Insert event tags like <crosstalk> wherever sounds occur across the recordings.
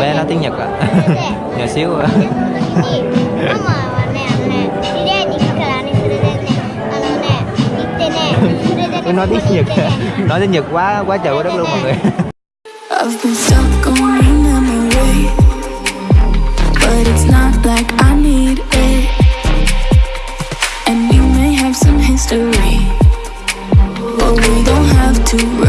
bé nó tiếng Nhật ạ à? nhỏ xíu ạ nói tiếng Nhật à? ừ. à? à? nói tiếng Nhật quá quá trời quá đất luôn mọi người. To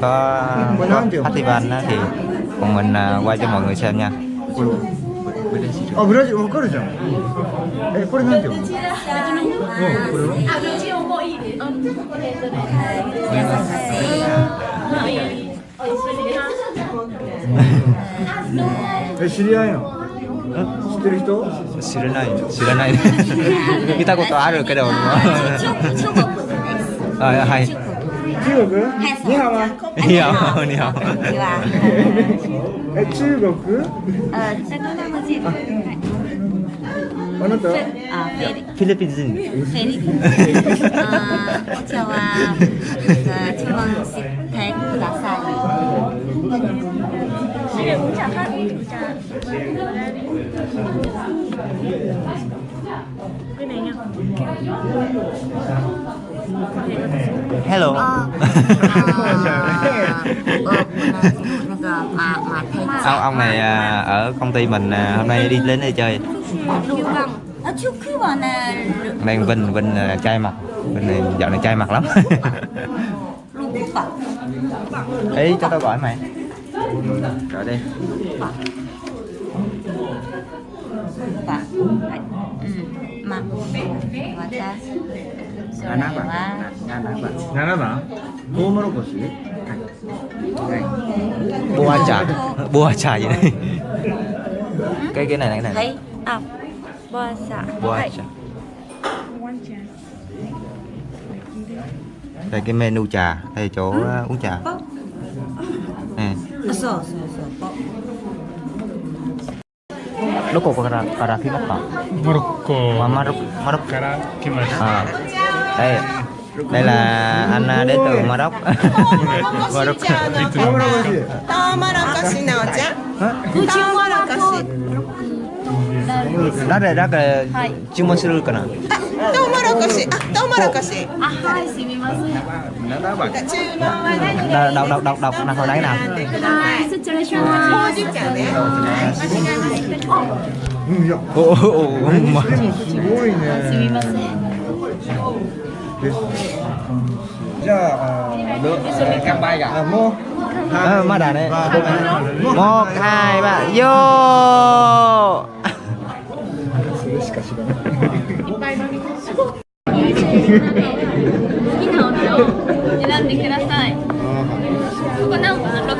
có, có festival đó, thì bọn mình à, quay cho mọi người xem nha あブラジルわかるじゃんえこれなんて読むのうんこれはえ知り合いなの知ってる人知らない知らない見たことあるけど俺もあはい 中国？你好吗你好你好え中国？あベトナムフィリ。ピン人。は。Cái bạn. Hello. Sao ông này à, ở công ty mình à, hôm nay đi đến đây chơi. Đang Vinh, Vinh là trai mặt. Vinh này dạo này trai mặt lắm. <laughs> Ý cho tao gọi mày. Gọi đi. Ừ. ま私7番7番7番トウモロコシはいボア茶ボア茶じゃない cái cái này này này. Thấy. À boa xạ boa xạ đây cái menu trà. Đây chỗ uh, uống trà. そうそうそう どこからから来ましたモロッコ Mà Maroc Maroc から来ました。 à đây đây là anh à, đến từ Maroc Maroc トウモロコシトウモロコシのお茶トウモロコシ đó là đó là chuyên môn sưかなトウモロコシあトウモロコシnó đó bạn 注文は何 đọc đọc đọc đọc đọc nào hồi nãy nào ほうじ茶ねうんいや ô ô ô で mà もすごいねすみません じゃああ cam bay あもう à, má đà này Một. một hai ba vô それしか知らない好きなお茶を選んでください。ここ何番？六。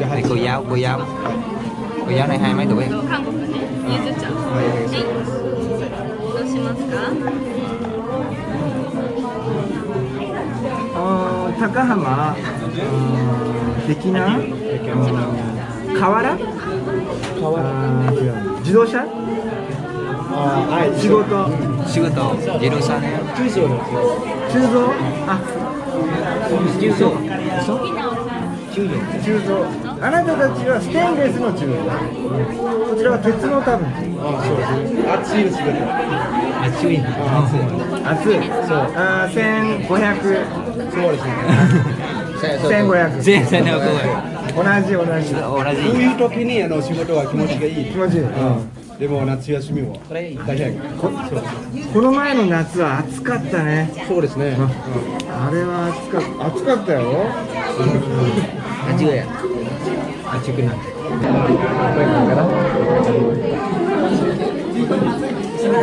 Đây, cô giáo cô giáo cô giáo này hai mấy tuổi 韓国ね。ゆず あ高浜？的な河原？河原。自動車？はい。仕事。仕事。自動車ね。中蔵中蔵あ中蔵中蔵中蔵あなたたちはステンレスの鋳造こちらは鉄の多分熱い仕事熱い熱いそうあー1500そうですね1500全然ね同じ同じ同こうじいう時にあの仕事は気持ちがいい。気持ちいい、でも夏休みは大変。この前の夏は暑かったねそうですね。あれは暑か暑かったよ ăn chưa ạ ăn chưa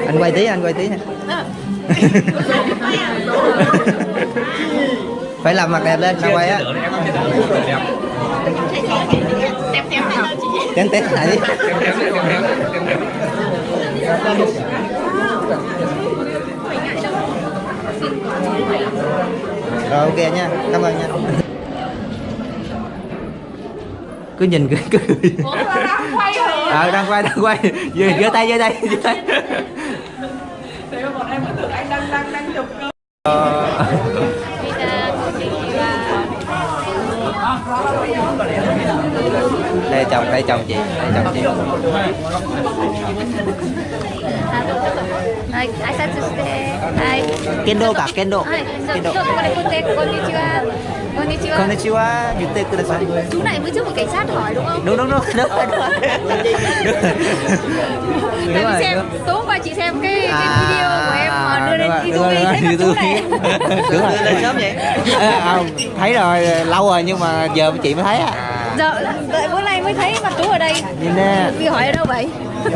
anh quay tí anh quay tí nha. <laughs> Phải làm mặt đẹp lên sao quay á. Tém tém lại đi. Rồi ok nha, cảm ơn nha Cứ nhìn cứ cứ. <laughs> Ờ đang quay đang quay. Giơ giơ tay giơ tay giơ tay. Ờ. đây chồng đây chồng chị đây chồng chị はい、挨拶して。はい。 kendo cả kendo はい、じゃあ kendo 今日ここでこうやってこんにちは。 Konnichiwa. Dừng tay kudasai. Chú này mới trước một cảnh sát hỏi đúng không? Đúng đúng đúng. Đúng rồi. Đúng rồi. Tại vì xem tối hôm qua chị xem cái, cái à, video của em đưa lên YouTube thấy chú này. Đúng rồi. Lên sớm vậy. Không, thấy rồi lâu rồi nhưng mà giờ chị mới thấy à. Giờ đợi bữa mới thấy mặt chú ở đây. nhìn nè Vì hỏi ở đâu vậy?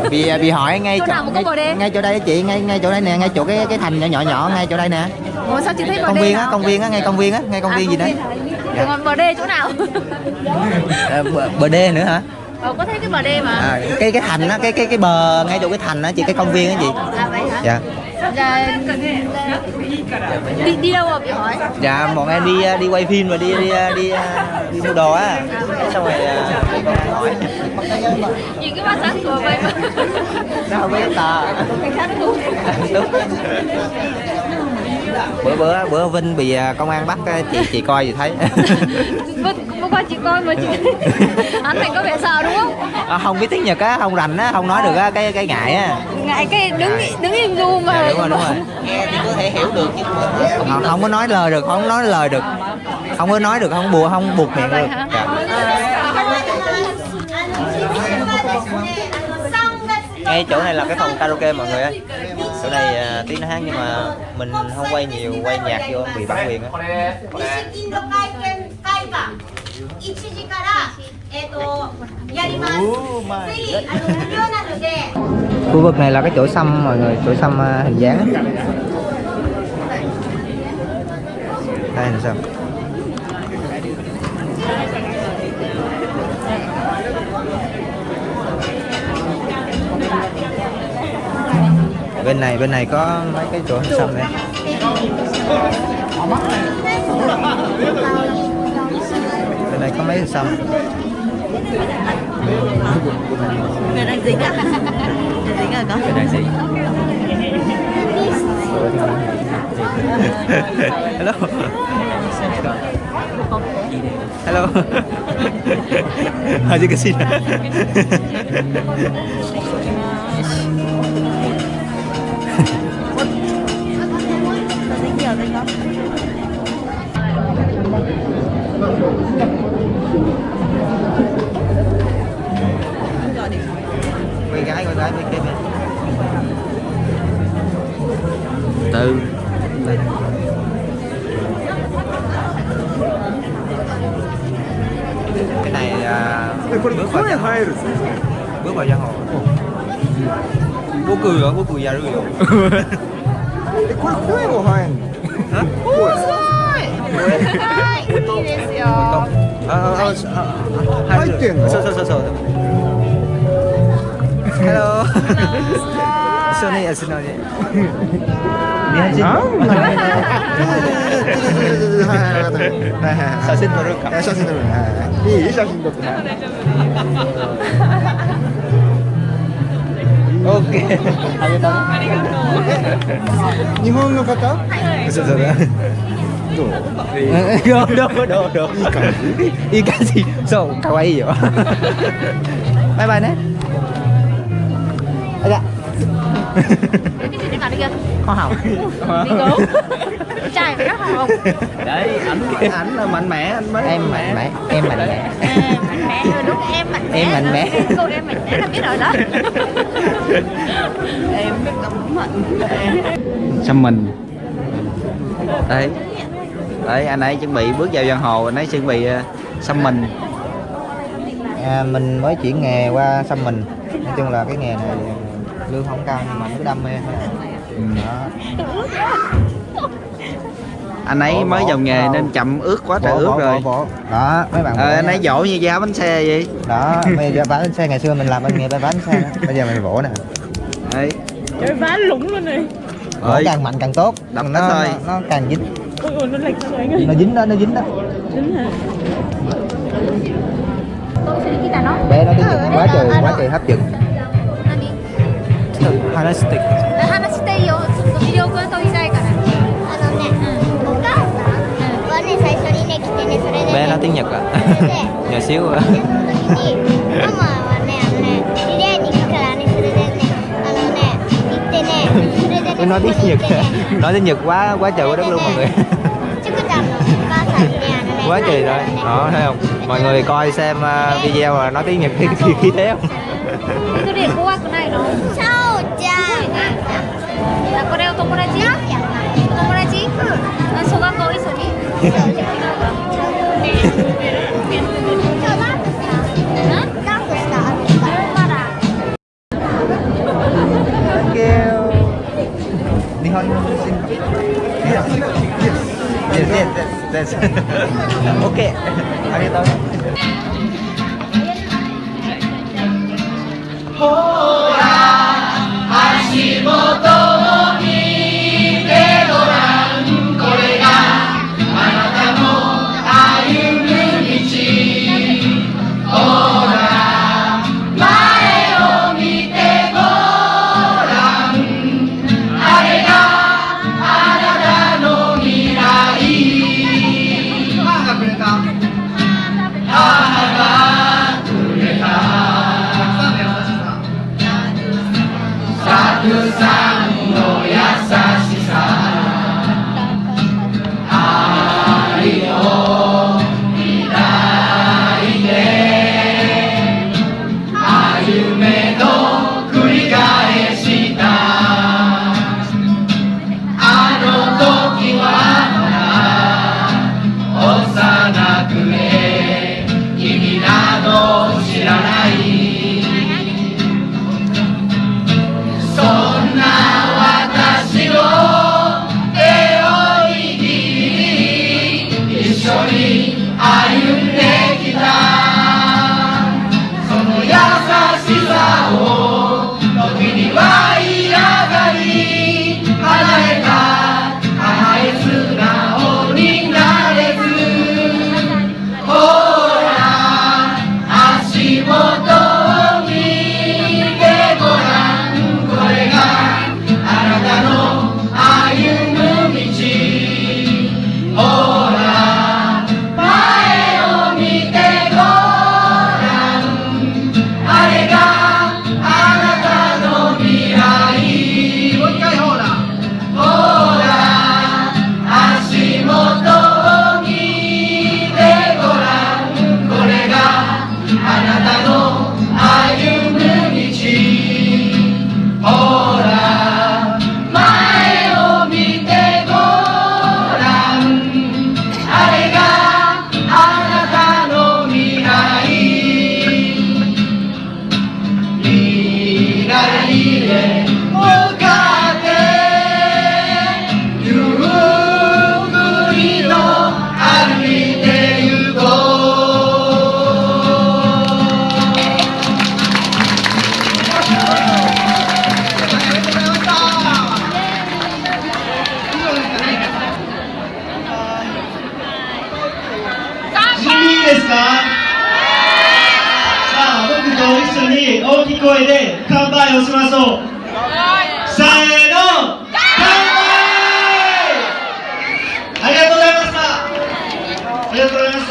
bị bị hỏi ngay Chỗ có ngay, đê? ngay chỗ đây chị ngay ngay chỗ đây nè ngay chỗ cái cái thành nhỏ nhỏ nhỏ ngay chỗ đây nè Ủa sao chị thấy công viên á công viên á ngay công viên á ngay công À, viên gì đấy? Rồi còn bờ đê chỗ nào? Ờ, bờ, bờ đê nữa hả Ờ, có thấy cái bờ đê mà. à, cái cái thành á cái cái cái bờ ngay chỗ cái thành á chị cái công viên á chị À vậy hả? dạ Dạ, đi, đi đâu mà bị hỏi? dạ bọn em đi đi quay phim rồi đi đi đi, đi mua đồ á xong rồi à, hỏi Nhìn cái mắt sáng sủa vậy mà. nó không biết tờ đúng. bữa bữa bữa Vinh bị à, công an bắt chị chị coi gì thấy? <laughs> Hôm qua chị coi mà chị <laughs> Hắn này có vẻ sợ đúng không? à, không biết tiếng Nhật á không rành á không nói được á cái cái ngại á. Ngại cái đứng đứng im du mà. Dạ, đúng rồi đúng rồi. Nghe thì có thể hiểu được nhưng mà không, không có nói lời được không nói lời được. Không có nói được không bùa không buộc miệng được. dạ. ngay chỗ này là cái phòng karaoke mọi người ơi. Chỗ này à, tiếng tí nó hát nhưng mà mình không quay nhiều, quay nhạc vô bị bản quyền á. Khu vực này là cái chỗ xăm mọi người, chỗ xăm à, hình dáng đây, hình xăm. Bên này bên này có mấy cái chỗ hình xăm này bên này có mấy hình xăm Người đang dính à? Đang dính à con? bên này gì hello. Hello. Aja ke sini 声入るぜ五百じゃ僕は僕やるよ。えこれ声も入ん。<laughs> の？すごいいいですよあああ入ってんのそうそうそうそう Hello. Sony à, xin lỗi. Đi hai xin. 写真撮るか。写真撮るはい。い。い写真撮ってオッケー。ありがとう？日本の方そう？そう？どう？いい感じ。いい感じ。そう、可愛いよ。バイバイね。Cái gì thế kia? Hoa hồng. Đi gấu. Trai phải rất hồng. Đấy, ảnh ảnh là mạnh mẽ anh mới. Em mạnh mẽ, em mạnh mẽ. Mạnh mẽ đúng em mạnh mẽ. Em mạnh mẽ. Cô em mạnh mẽ là biết rồi đó. Em biết cũng mạnh xăm mình đấy đấy anh ấy chuẩn bị bước vào giang hồ anh ấy chuẩn bị xăm mình à, mình mới chuyển nghề qua xăm mình nói chung là cái nghề này lương không cao nhưng mà nó đam mê. Thôi đó. Anh ấy Bỏ, mới bỏ, vào nghề bỏ. nên chậm ướt quá trời ướt bỏ, rồi. bỏ, đó mấy bạn ờ, anh ấy dỗ như giá bánh xe vậy? Đó bây giờ bán xe ngày xưa mình làm bên nghề bán bánh xe đó. bây giờ mình vỗ nè. Đấy Trời ván lủng luôn này. Vỗ càng mạnh càng tốt. Đập nó, nó thôi. nó, nó càng dính. Ôi nó lệch xuống anh ơi. Nó dính đó nó dính đó. Hả? Bé nó tiếng Nhật quá trời quá trời hấp dẫn 話して話していいよちょっと魅力を取りたいからあのね、お母さんはね、最初にね、来てね、それで、ね、 bé nói tiếng nhật à それで nhỏ xíu à でその時にママはねあのねリレーに行くからねそれでねあのね行ってねそれでね Tôi nói そこ tiếng に nhật 行ってね nói tiếng nhật quá quá trời quá đất luôn mọi người ちくちゃんのお母さんにねあのね quá trời rồi ね đó thấy không mọi người coi xem uh, video mà nói tiếng nhật thì khí khí thế không にダンスし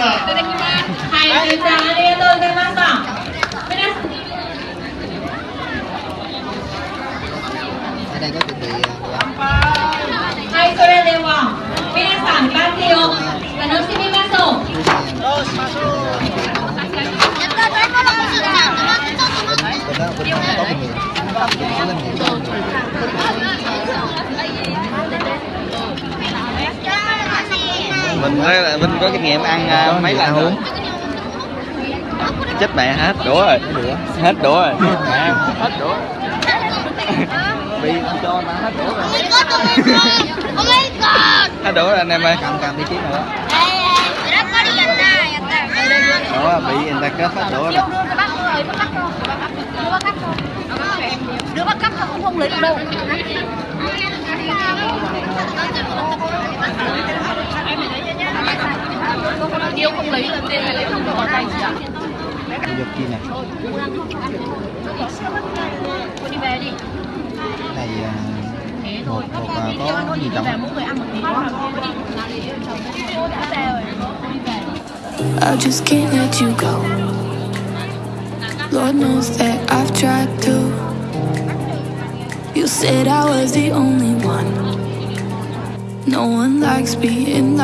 ただきます。はい皆さんありがとうございました。はいそれでは。皆さんバーティを楽しみましょうどうしましょう待ってちょっと待って。mình nói là mình có kinh nghiệm ăn uh, mấy lần uống? Chết mẹ hết đũa rồi. Hết đũa rồi. Mẹ hết đũa. Bị cho nó hết đũa rồi. Hết đũa rồi anh em ơi. Cầm cầm đi chứ nữa. Đó bị người ta kết hết đũa rồi. Đứa bắt cắp không không lấy được đâu. Em không lấy là tiền này lấy không được ở tay chị ạ Đi giật chi nè Cô đi về đi này Thế thôi một à, có gì trọng mỗi người ăn một tí Cô đi về rồi Cô đi về I just can't let you go. Lord knows that I've tried to. You said I was the only one. No one likes being